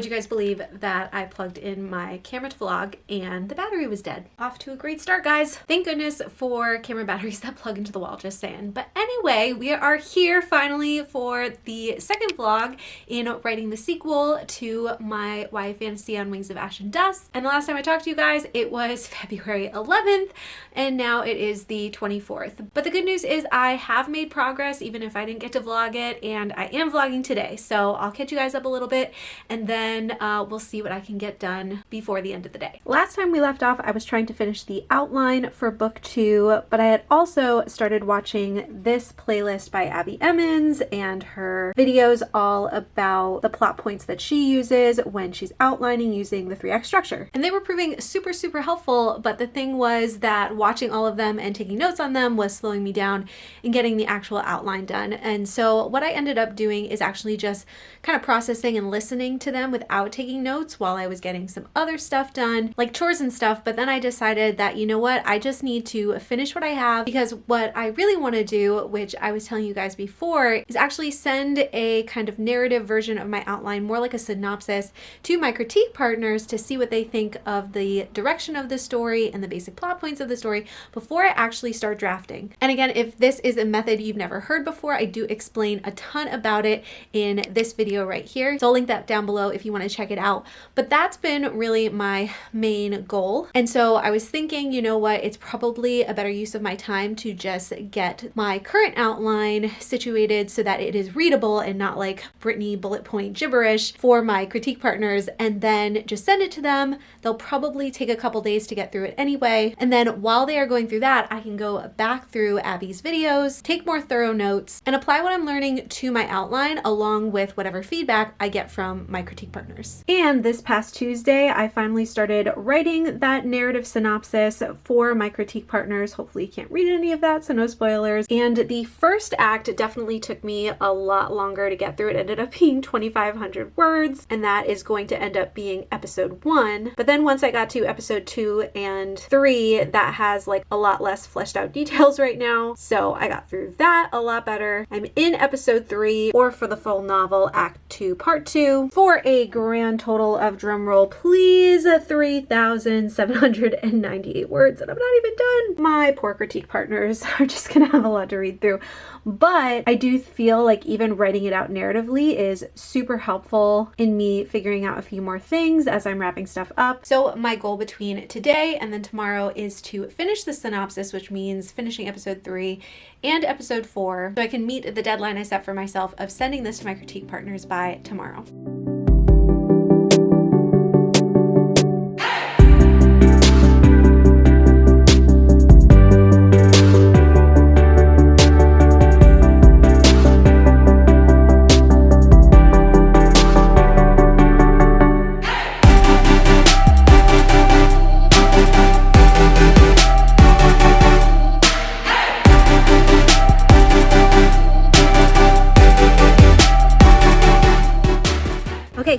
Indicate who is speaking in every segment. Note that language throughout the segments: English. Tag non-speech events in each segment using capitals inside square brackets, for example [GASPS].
Speaker 1: would you guys believe that I plugged in my camera to vlog and the battery was dead? Off to a great start, guys. Thank goodness for camera [LAUGHS] batteries that plug into the wall, just saying. But anyway, we are here finally for the second vlog in writing the sequel to my YA fantasy on Wings of Ash and Dust. And the last time I talked to you guys, it was [LAUGHS] February 11th, and now it is the 24th. But the good news is I have made progress, even if I didn't get to vlog it, and I am vlogging today. So I'll catch you guys up a little bit, and then uh, we'll see what I can get done before the end of the day. Last time we left off, I was trying to finish the outline for book two, but I had also started watching this playlist by Abbie Emmons and her videos all about the plot points that she uses when she's outlining using the 3 act structure. And they were proving super, super helpful, but the thing was that watching all of them and taking notes on them was slowing me down and getting the actual outline done. And so what I ended up doing is actually just kind of processing and listening to them without taking notes while I was getting some other stuff done, like chores and stuff. But then I decided that, you know what, I just need to finish what I have because what I really want to do, which I was telling you guys before, is actually send a kind of narrative version of my outline, more like a synopsis, to my critique partners to see what they think of the direction of the story and the basic plot points of the story before I actually start drafting. And again, if this is a method you've never heard before, I do explain a ton about it in this video right here. So I'll link that down below if you want to check it out. But that's been really my main goal. And so I was thinking, you know what, it's probably a better use of my time to just get my current outline situated so that it is readable and not like Brittany bullet point gibberish for my critique partners and then just send it to them. They'll probably take a couple days to get through it anyway. And then while they are going through that, I can go back through Abby's videos, take more thorough notes, and apply what I'm learning to my outline along with whatever feedback I get from my critique partners. And this past Tuesday, I finally started writing that narrative synopsis for my critique partners. Hopefully you can't read any of that, so no spoilers. And the first act definitely took me a lot longer to get through. It ended up [LAUGHS] being 2,500 words, and that is going to end up being episode one. But then once I got to episode two and three, that has like a lot less fleshed out [LAUGHS] details right now. So I got through that a lot better. I'm in episode three, or for the full novel, act two, part two, for a grand total of drumroll, please, 3,798 words, and I'm not even done. My poor critique partners [LAUGHS] are just gonna have a lot to read through. But I do feel like even writing it out narratively is super helpful in me figuring out a few more things as I'm wrapping stuff up. So my goal between today and then tomorrow is to finish the synopsis, which means finishing episode three and episode four, so I can meet the deadline I set for myself of sending this to my critique partners by tomorrow.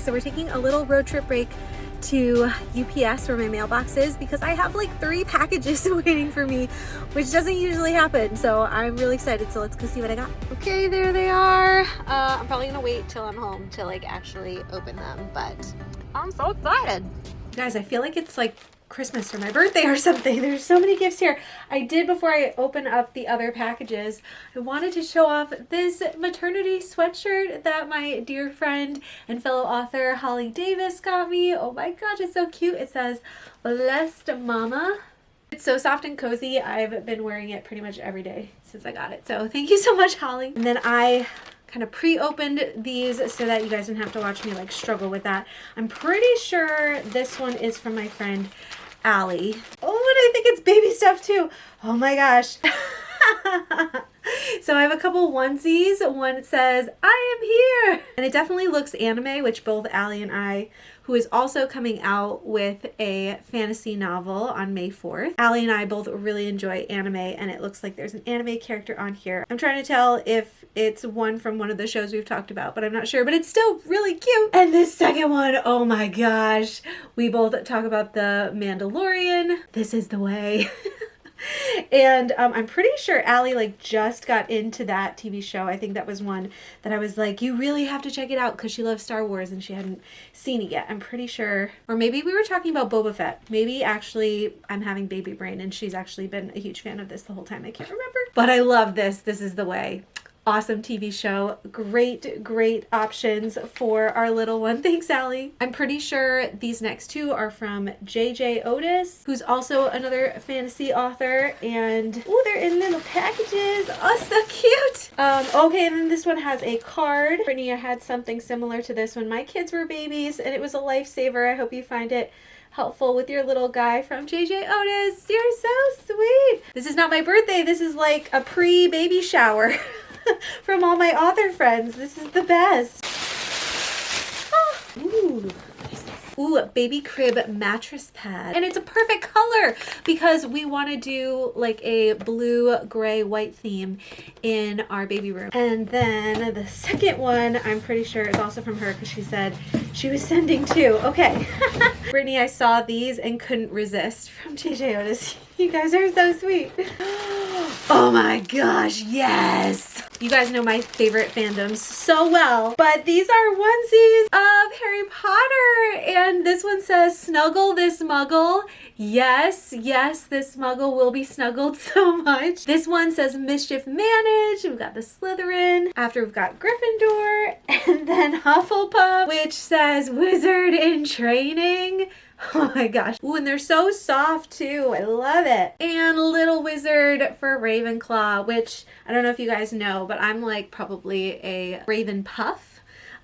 Speaker 1: So we're taking a little road trip break to UPS where my mailbox is because I have like three packages [LAUGHS] waiting for me, which doesn't usually happen. So I'm really excited. So let's go see what I got. Okay, there they are. Uh, I'm probably gonna wait till I'm home to like actually open them, but I'm so excited. Guys, I feel like it's like Christmas or my birthday or something. [LAUGHS] There's so many gifts here. I did before I open up the other packages. I wanted to show off this maternity sweatshirt that my dear friend and fellow author Holly Davis got me. Oh my gosh, it's so cute. It says Blessed Mama. It's so soft and cozy. I've been wearing it pretty much every day since I got it. So thank you so much, Holly. And then I kind of pre-opened these so that you guys didn't have to watch me like struggle with that. I'm pretty sure this one is from my friend Allie. Oh, and I think it's baby stuff too. Oh my gosh. [LAUGHS] [LAUGHS] [LAUGHS] so I have a couple onesies. One says, I am here. And it definitely looks anime, which both Allie and I who is also coming out with a fantasy novel on May 4th. Allie and I both really enjoy anime and it looks like there's an anime character on here. I'm trying to tell if it's one from one of the shows we've talked about, but I'm not sure, but it's still really cute. And this second one, oh my gosh, we both talk about the Mandalorian. This is the way. [LAUGHS] and um, I'm pretty sure Allie like just got into that TV show. I think that was one that I was like, you really have to check it out because she loves Star Wars and she hadn't seen it yet. I'm pretty sure, or maybe we were talking about Boba Fett. Maybe actually I'm having baby brain and she's actually been a huge fan of this the whole time. I can't remember, but I love this. This is the way awesome TV show. Great, great options for our little one. [LAUGHS] Thanks, Allie. I'm pretty sure these next two are from JJ Otis, who's also another fantasy author. And, oh, they're in little packages. Oh, so cute. Um, okay, and then this one has a card. Brittany, had something similar to this when my kids were babies, and it was a lifesaver. I hope you find it helpful with your little guy from JJ Otis. You're so sweet. This is not my birthday. This is like a pre-baby shower. [LAUGHS] [LAUGHS] from all my author friends. This is the best. [GASPS] Ooh. Ooh, baby crib mattress pad. And it's a perfect color because we want to do like a blue, gray, white theme in our baby room. And then the second one, I'm pretty sure is also from her because she said she was sending two. Okay. [LAUGHS] Brittany, I saw these and couldn't resist from JJ Otis. [LAUGHS] You guys are so sweet. [GASPS] Oh my gosh, yes! You guys know my favorite fandoms so well, but these are onesies of Harry Potter, and this one says, snuggle this muggle. Yes, yes, this muggle will be snuggled [LAUGHS] so much. This one says mischief managed. We've got the Slytherin. After we've got Gryffindor, [LAUGHS] and then Hufflepuff, which says wizard in training. [LAUGHS] Oh my gosh. Ooh, and they're so soft too. I love it. And Little Wizard for Ravenclaw, which I don't know if you guys know, but I'm like probably a Raven Puff.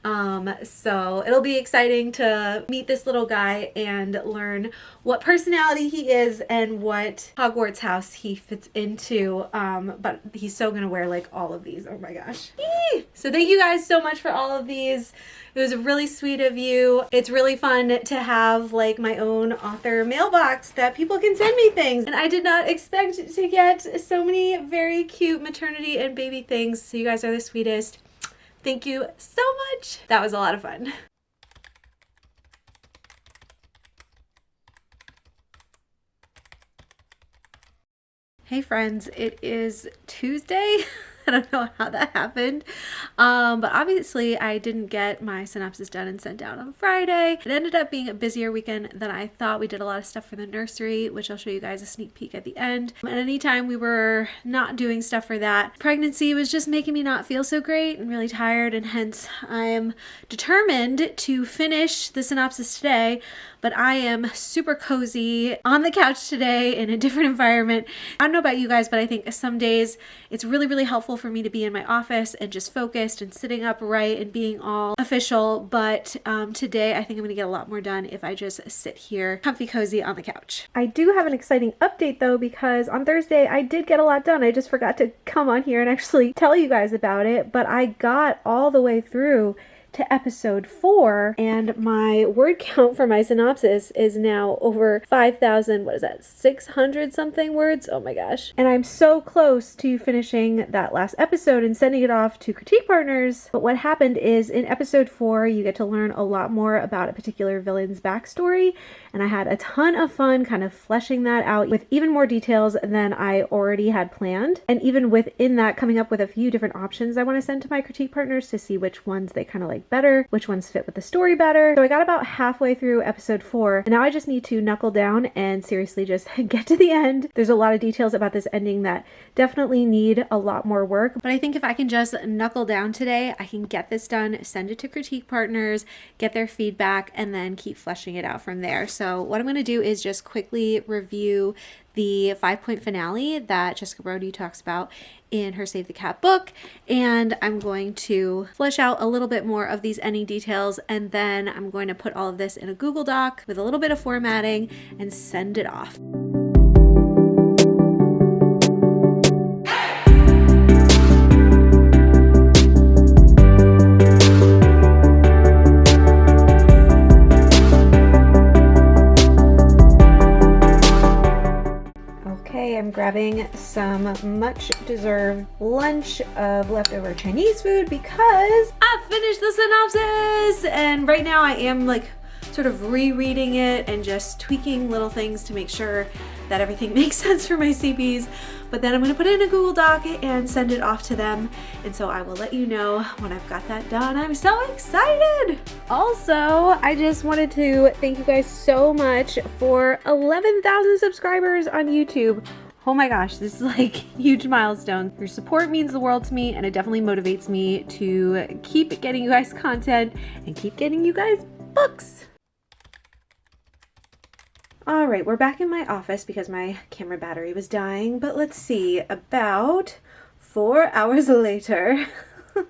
Speaker 1: Um, so it'll be exciting to meet this little guy and learn what personality he is and what Hogwarts house he fits into. Um, but he's so gonna wear like all of these. Oh my gosh. Eee! So thank you guys so much for all of these. It was really sweet of you. It's really fun to have like my own author mailbox that people can send me things. And I did not expect to get so many very cute maternity and baby things. So you guys are the sweetest. Thank you so much. That was a lot of fun. Hey friends, it is Tuesday. [LAUGHS] [LAUGHS] I don't know how that happened. Um, but obviously I didn't get my synopsis done and sent out on Friday. It ended up being a busier weekend than I thought. We did a lot of stuff for the nursery, which I'll show you guys a sneak peek at the end. And anytime we were not doing stuff for that, pregnancy was just making me not feel so great and really tired. And hence I am determined to finish the synopsis today but I am super cozy on the couch today in a [LAUGHS] different environment. I don't know about you guys, but I think some days it's really, really helpful for me to be in my office and just focused and sitting upright and being all official. But um, today I think I'm gonna get a lot more done if I just sit here comfy cozy on the couch. I do have an exciting update though, because on Thursday I did get a lot done. I just forgot to come on here and actually tell you guys about it, but I got all the way through to episode four, and my word count for my synopsis is now over 5,000, what is that, 600 something words? Oh my gosh. And I'm so close to finishing that last episode and sending it off to critique partners. But what happened is in episode four, you get to learn a lot more about a particular villain's backstory, and I had a ton of fun kind of fleshing that out with even more details than I already had planned. And even within that, coming up with a few different options I want to send to my critique partners to see which ones they kind of like better, which ones fit with the story better. So I got about halfway through episode four, and now I just need to knuckle down and seriously just [LAUGHS] get to the end. There's a lot of details about this ending that definitely need a lot more work, but I think if I can just knuckle down today, I can get this done, send it to critique partners, get their feedback, and then keep fleshing it out from there. So what I'm going to do is just quickly review the five point finale that Jessica Brody talks about in her Save the Cat book. And I'm going to flesh out a little bit more of these ending details. And then I'm going to put all of this in a Google Doc with a little bit of formatting and send it off. I'm grabbing some much deserved lunch of leftover Chinese food because I finished the synopsis! And right now I am like sort of rereading it and just tweaking little things to make sure that everything [LAUGHS] makes sense for my CPs. But then I'm gonna put it in a Google Doc and send it off to them. And so I will let you know when I've got that done. I'm so excited. Also, I just wanted to thank you guys so much for 11,000 subscribers on YouTube. Oh my gosh, this is like [LAUGHS] huge milestone. Your support means the world to me and it definitely motivates me to keep getting you guys content and keep getting you guys books. All right, we're back in my office because my camera battery was dying, but let's see, about four [LAUGHS] hours later, [LAUGHS]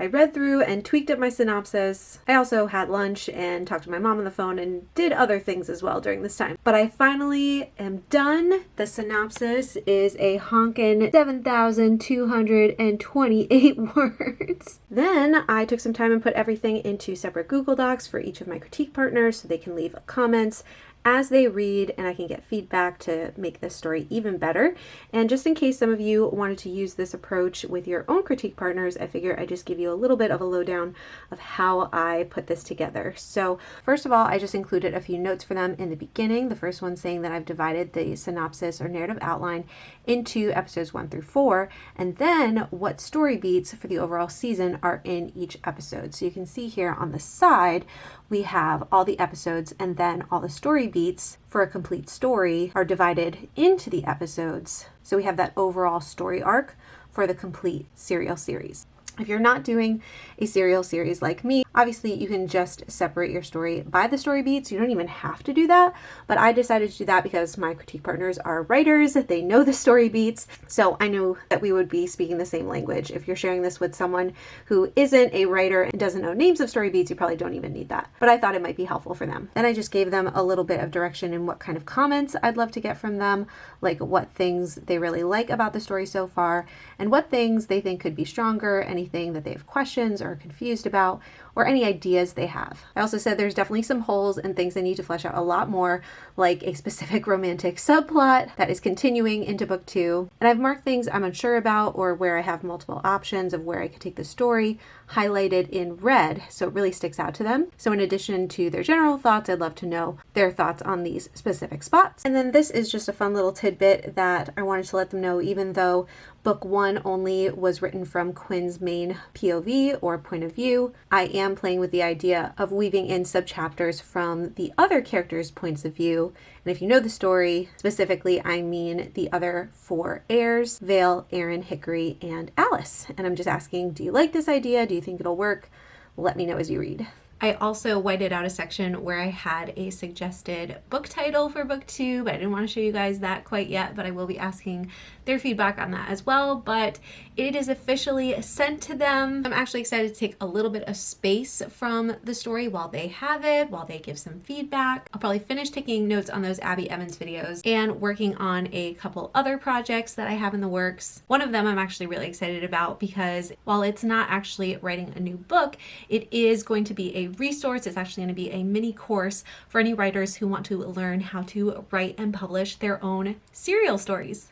Speaker 1: I read through and tweaked up my synopsis. I also had lunch and talked to my mom on the phone and did other things as well during this time. But I finally am done. The synopsis is a honkin' 7,228 [LAUGHS] words. Then I took some time and put everything into separate Google Docs for each of my critique partners so they can leave comments as they read and I can get feedback to make this story even better. And just in case some of you wanted to use this approach with your own critique partners, I figure I just give you a little bit of a lowdown of how I put this together. So first of all, I just included a few notes for them in the beginning. The first one saying that I've divided the synopsis or narrative outline into episodes one through four, and then what story beats for the overall season are in each episode. So you can see here on the side, we have all the episodes and then all the story beats for a complete story are divided into the episodes. So we have that overall story arc for the complete serial series. If you're not doing a serial series like me, obviously you can just separate your story by the story beats. You don't even have to do that, but I decided to do that because my critique partners are writers. They know the story beats. So I knew that we would be speaking the same language. If you're sharing this with someone who isn't a writer and doesn't know names of story beats, you probably don't even need that. But I thought it might be helpful for them. Then I just gave them a little bit of direction in what kind of comments I'd love to get from them, like what things they really like about the story so far, and what things they think could be stronger, any anything that they have questions or are confused about, or any ideas they have. I also said there's definitely some holes and things they need to flesh out a lot more, like a specific [LAUGHS] romantic subplot that is continuing into book two. And I've marked things I'm unsure about or where I have multiple options of where I could take the story highlighted in red so it really sticks out to them. So in addition to their general thoughts, I'd love to know their thoughts on these specific spots. And then this is just a fun little tidbit that I wanted to let them know even though Book one only was written from Quinn's main POV or point of view. I am playing with the idea of weaving in subchapters from the other characters' points of view. And if you know the story, specifically, I mean the other four heirs, Vale, Aaron, Hickory, and Alice. And I'm just asking, do you like this idea? Do you think it'll work? Let me know as you read. I also whited out a section where I had a suggested book title for book two, but I didn't want to show you guys that quite yet, but I will be asking their feedback on that as well. But it is officially sent to them. I'm actually excited to take a little bit of space from the story while they have it, while they give some feedback. I'll probably finish taking notes on those Abbie Emmons videos and working on a couple other projects that I have in the works. One of them I'm actually really excited about because while it's not actually writing a new book, it is going to be a resource. It's actually going to be a mini course for any writers who want to learn how to write and publish their own serial stories.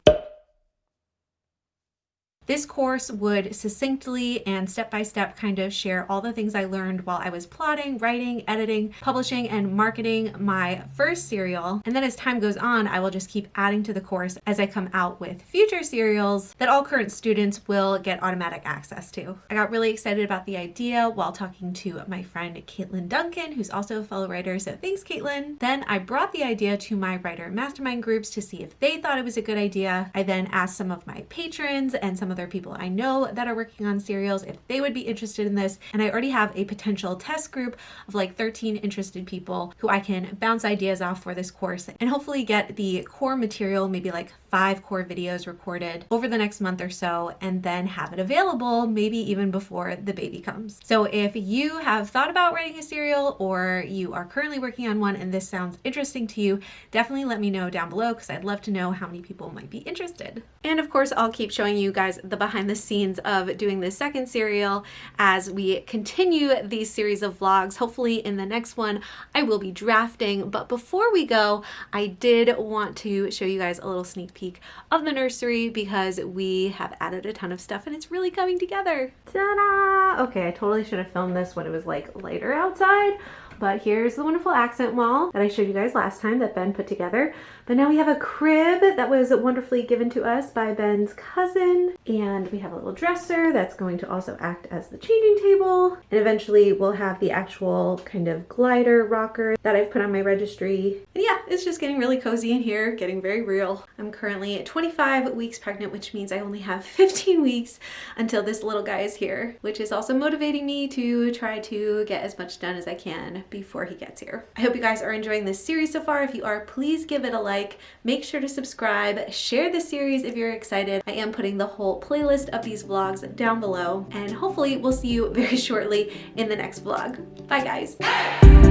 Speaker 1: This course would succinctly and step by step kind of share all the things I learned while I was plotting, writing, editing, publishing, and marketing my first serial. And then as time goes on, I will just keep adding to the course as I come out with future serials that all current students will get automatic access to. I got really excited about the idea while talking to my friend Caitlin Duncan, who's also a fellow writer, so thanks Caitlin. Then I brought the idea to my writer mastermind groups to see if they thought it was a good idea. I then asked some of my patrons and some other people I know that are working on serials if they would be interested in this. And I already have a potential test group of like 13 interested people who I can bounce ideas off for this course and hopefully get the core material, maybe like five core videos recorded over the next month or so, and then have it available maybe even before the baby comes. So if you have thought about writing a serial or you are currently working on one and this sounds interesting to you, definitely let me know down below because I'd love to know how many people might be interested. And of course, I'll keep showing you guys the behind the scenes of doing this second serial as we continue these series of vlogs. Hopefully in the next one, I will be drafting. But before we go, I did want to show you guys a little sneak peek peek of the nursery because we have added a ton of stuff and it's really coming together. Ta-da! Okay, I totally should have filmed this when it was like lighter outside, but here's the wonderful accent wall that I showed you guys last time that Ben put together. But now we have a crib that was wonderfully given to us by Ben's cousin. And we have a little dresser that's going to also act as the changing table. And eventually we'll have the actual kind of glider rocker that I've put on my registry. And yeah, it's just getting really cozy in here, getting very real. I'm currently 25 weeks pregnant, which means I only have [LAUGHS] 15 weeks until this little guy is here, which is also motivating me to try to get as much done as I can before he gets here. I hope you guys are enjoying this series so far. If you are, please give it a like. Make sure to subscribe, share the series if you're excited. I am putting the whole playlist of these vlogs down below and hopefully we'll see you [LAUGHS] very shortly in the next vlog. Bye guys.